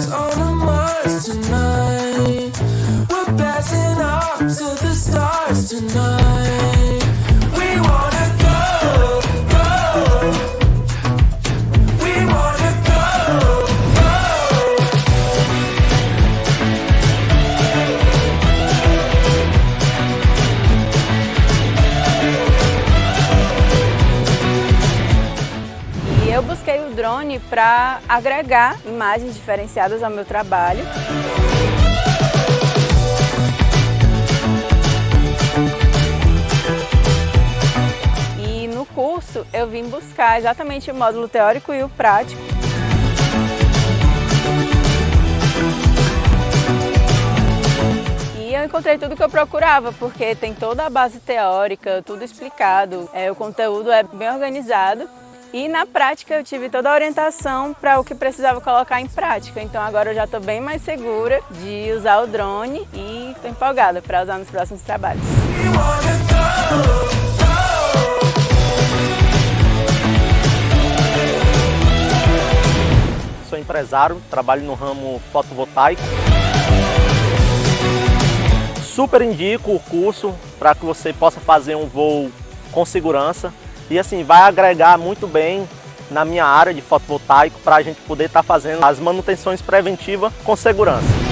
stars on a Mars tonight. We're passing off to the stars tonight. Busquei o drone para agregar imagens diferenciadas ao meu trabalho. E no curso eu vim buscar exatamente o módulo teórico e o prático. Eu encontrei tudo que eu procurava, porque tem toda a base teórica, tudo explicado, é, o conteúdo é bem organizado. E na prática eu tive toda a orientação para o que precisava colocar em prática. Então agora eu já estou bem mais segura de usar o drone e estou empolgada para usar nos próximos trabalhos. Sou empresário, trabalho no ramo fotovoltaico. Super indico o curso para que você possa fazer um voo com segurança e assim vai agregar muito bem na minha área de fotovoltaico para a gente poder estar fazendo as manutenções preventivas com segurança.